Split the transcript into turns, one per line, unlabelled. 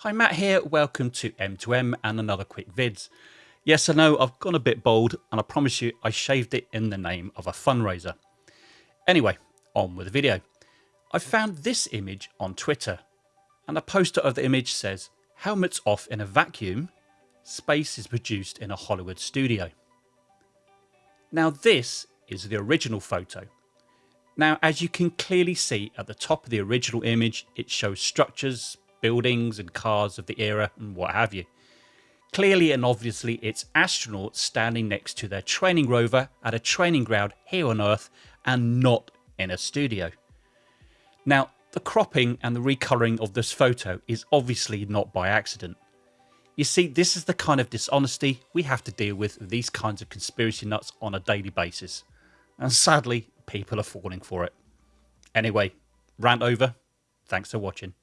Hi Matt here, welcome to M2M and another quick vids. Yes I know I've gone a bit bold and I promise you I shaved it in the name of a fundraiser. Anyway, on with the video. I found this image on Twitter and the poster of the image says helmets off in a vacuum, space is produced in a Hollywood studio. Now this is the original photo. Now as you can clearly see at the top of the original image it shows structures, buildings and cars of the era and what have you. Clearly and obviously it's astronauts standing next to their training rover at a training ground here on Earth and not in a studio. Now the cropping and the recolouring of this photo is obviously not by accident. You see, this is the kind of dishonesty we have to deal with with these kinds of conspiracy nuts on a daily basis. And sadly, people are falling for it. Anyway, rant over. Thanks for watching.